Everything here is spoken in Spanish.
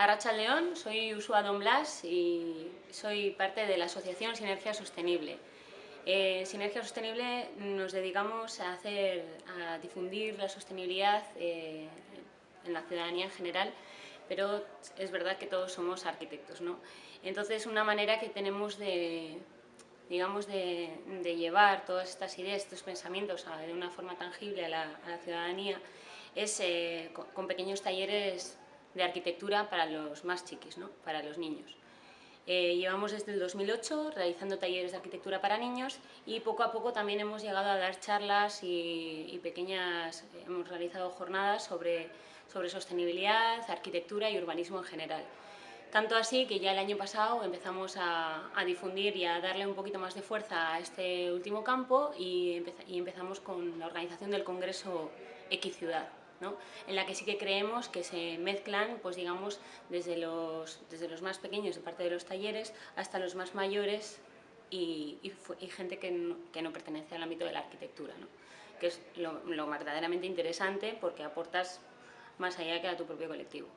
Arracha León, soy Usua Don Blas y soy parte de la asociación Sinergia Sostenible. Eh, Sinergia Sostenible nos dedicamos a, hacer, a difundir la sostenibilidad eh, en la ciudadanía en general, pero es verdad que todos somos arquitectos. ¿no? Entonces una manera que tenemos de, digamos, de, llevar todas estas ideas, estos pensamientos de una forma tangible a la, ciudadanía es eh, con pequeños talleres de arquitectura para los más chiquis, ¿no? para los niños. Eh, llevamos desde el 2008 realizando talleres de arquitectura para niños y poco a poco también hemos llegado a dar charlas y, pequeñas, hemos realizado jornadas sobre, sobre sostenibilidad, arquitectura y urbanismo en general. Tanto así que ya el año pasado empezamos a, difundir y a darle un poquito más de fuerza a este último campo y, y empezamos con la organización del Congreso En la que sí que creemos que se mezclan, pues digamos, desde los, desde los más pequeños de parte de los talleres hasta los más mayores y, gente que no, que no, pertenece al ámbito de la arquitectura, que es lo, lo verdaderamente interesante porque aportas más allá que a tu propio colectivo.